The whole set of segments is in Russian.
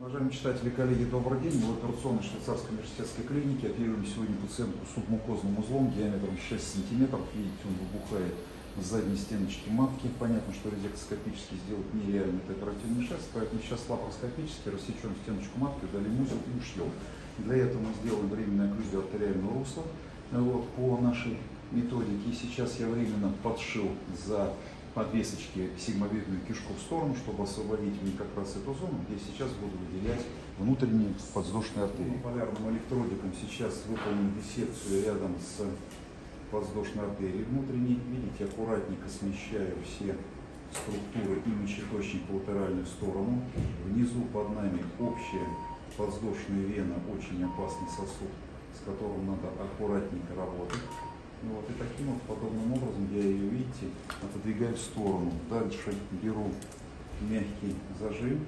Уважаемые читатели, коллеги, добрый день. Мы в операционной швейцарской университетской клинике оперируем сегодня пациентку с субмукозным узлом диаметром 6 сантиметров. Видите, он выбухает в задней стеночке матки. Понятно, что резектоскопически сделать нереально это оперативный шест, поэтому сейчас лапароскопически рассечем стеночку матки, удалим узел и ушьем. Для этого мы сделаем временную окклюзию артериального русла вот, по нашей методике. И сейчас я временно подшил за подвесочки сигмовидную кишку в сторону, чтобы освободить мне как раз эту зону, где сейчас буду выделять внутренние подвздошные артерии. Полярным электродиком сейчас выполню диссекцию рядом с подвздошной артерией внутренней. Видите, аккуратненько смещаю все структуры и мочеточник латеральную сторону. Внизу под нами общая подвздошная вена, очень опасный сосуд, с которым надо аккуратненько работать. Вот, и таким вот подобным образом отодвигаю в сторону. Дальше беру мягкий зажим,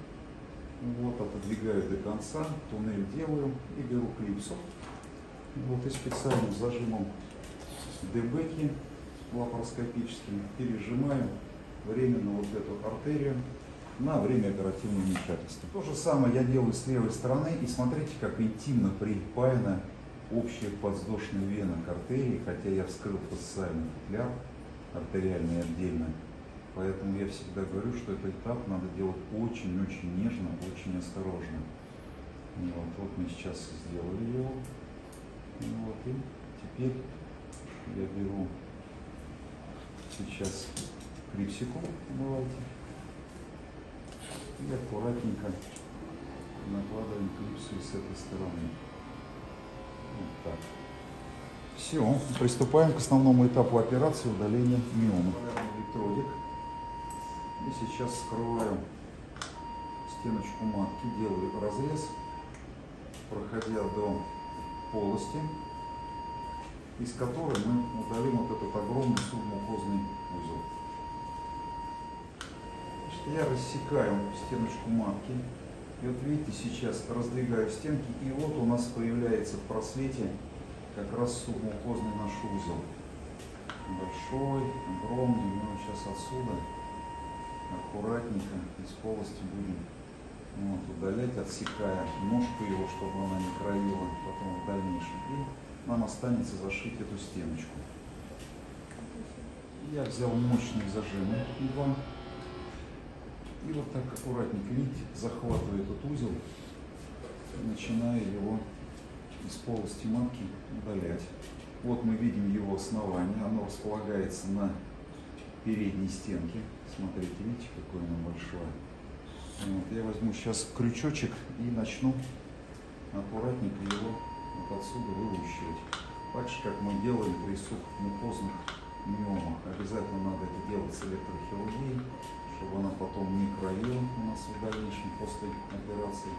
вот, отодвигаю до конца, туннель делаю и беру клипсу. Вот, и специальным зажимом дебеки лапароскопическим пережимаю временно вот эту артерию на время оперативного вмешательства. То же самое я делаю с левой стороны и смотрите, как интимно припаяна общая подвздошная вена к артерии, хотя я вскрыл фасциальный футляр артериальный отдельно. Поэтому я всегда говорю, что этот этап надо делать очень-очень нежно, очень осторожно. Вот, вот мы сейчас сделали его. Вот, и теперь я беру сейчас клипсику, давайте, и аккуратненько накладываем клипсу с этой стороны. Вот так. Все, приступаем к основному этапу операции удаления миомы. Электродик. И сейчас скрываю стеночку матки, делаю разрез, проходя до полости, из которой мы удалим вот этот огромный субмукозный узел. Значит, я рассекаю стеночку матки, и вот видите, сейчас раздвигаю стенки, и вот у нас появляется в просвете как раз субмукозный наш узел. Большой, огромный, мы его сейчас отсюда аккуратненько из полости будем вот, удалять, отсекая ножку его, чтобы она не кровила потом в дальнейшем. И нам останется зашить эту стеночку. Я взял мощные зажимы два и вот так аккуратненько, видите, захватываю этот узел, начинаю его из полости матки удалять. Вот мы видим его основание, оно располагается на передней стенке. Смотрите, видите, какое оно большое. Вот, я возьму сейчас крючочек и начну аккуратненько его вот отсюда вылущивать. Так же, как мы делаем при субмукозных миомах. Обязательно надо это делать с электрохирургией чтобы она потом не кровила у нас в дальнейшем после операции.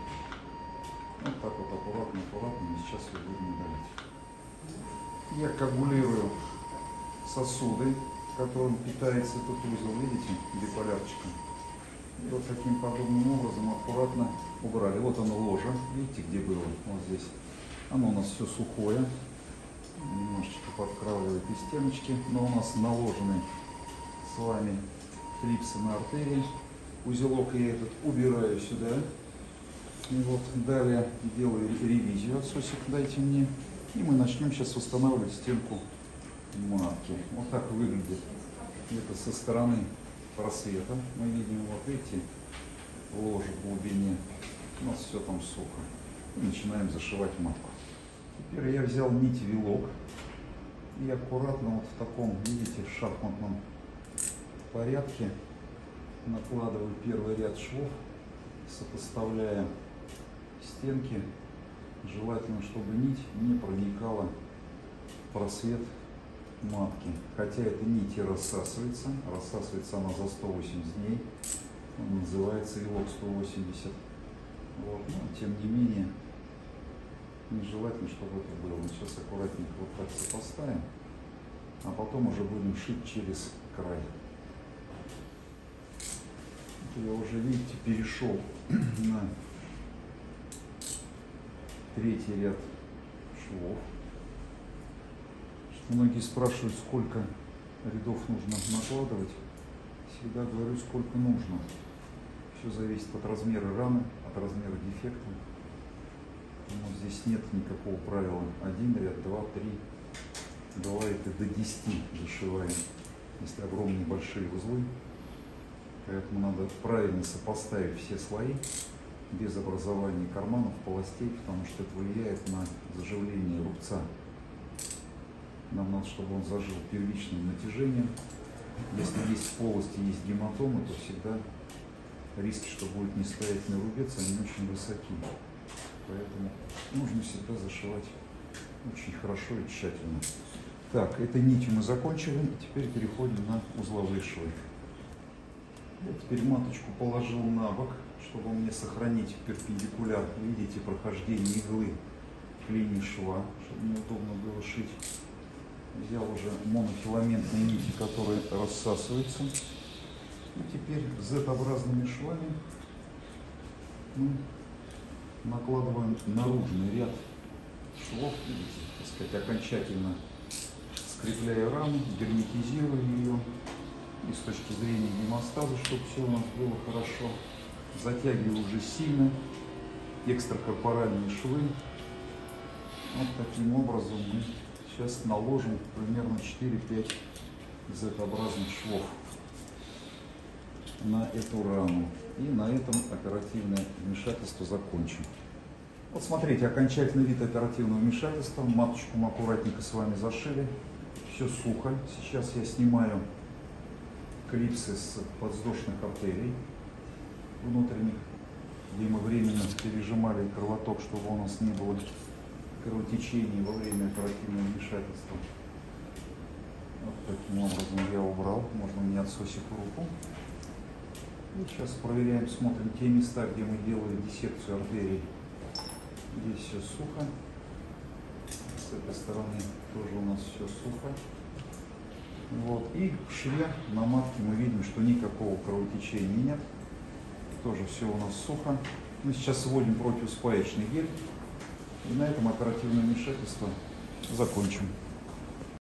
Вот так вот аккуратно, аккуратно, сейчас ее будем удалить. Я коагулирую сосуды, которым питается этот узел, видите, биполярчиком. И вот таким подобным образом аккуратно убрали. Вот оно ложе, видите, где было, вот здесь. Оно у нас все сухое, немножечко подкравливает и стеночки, но у нас наложены с вами клипсы на артерии. Узелок я этот убираю сюда. И вот далее делаю ревизию отсосик, дайте мне. И мы начнем сейчас восстанавливать стенку матки. Вот так выглядит это со стороны просвета. Мы видим, вот видите, ложе в глубине. У нас все там сухо. И начинаем зашивать матку. Теперь я взял нить вилок и аккуратно вот в таком, видите, шахматном порядке накладываю первый ряд швов, сопоставляя стенки. Желательно, чтобы нить не проникала в просвет матки. Хотя эта нить и рассасывается. Рассасывается она за 180 дней. Он называется ИЛОК 180. Вот. Но, тем не менее, нежелательно, чтобы это было. Мы сейчас аккуратненько вот так сопоставим, а потом уже будем шить через край я уже, видите, перешел на третий ряд швов. Многие спрашивают, сколько рядов нужно накладывать. Всегда говорю, сколько нужно. Все зависит от размера раны, от размера дефекта. Но здесь нет никакого правила. Один ряд, два, три. Бывает и до 10 зашиваем, если огромные большие узлы. Поэтому надо правильно сопоставить все слои без образования карманов, полостей, потому что это влияет на заживление рубца. Нам надо, чтобы он зажил первичным натяжением. Если есть полости, есть гематомы, то всегда риски, что будет нестоятельный рубец, они очень высоки. Поэтому нужно всегда зашивать очень хорошо и тщательно. Так, этой нитью мы закончили, теперь переходим на узловые швы. Я теперь маточку положил на бок, чтобы мне сохранить перпендикуляр, видите, прохождение иглы к линии шва, чтобы мне удобно было шить. Взял уже монофиламентные нити, которые рассасываются. И теперь Z-образными швами мы накладываем наружный ряд швов, видите, так сказать, окончательно скрепляя раму, герметизируя ее и с точки зрения гемостаза, чтобы все у нас было хорошо. Затягиваю уже сильно экстракорпоральные швы. Вот таким образом мы сейчас наложим примерно 4-5 Z-образных швов на эту рану. И на этом оперативное вмешательство закончим. Вот смотрите, окончательный вид оперативного вмешательства. Маточку мы аккуратненько с вами зашили. Все сухо. Сейчас я снимаю клипсы с подвздошных артерий внутренних, где мы временно пережимали кровоток, чтобы у нас не было кровотечений во время оперативного вмешательства. Вот таким образом я убрал. Можно мне отсосить руку. И сейчас проверяем, смотрим те места, где мы делали диссекцию артерий. Здесь все сухо. С этой стороны тоже у нас все сухо. Вот. И в шве на матке мы видим, что никакого кровотечения нет. Тоже все у нас сухо. Мы сейчас вводим противоспаечный гель. И на этом оперативное вмешательство закончим.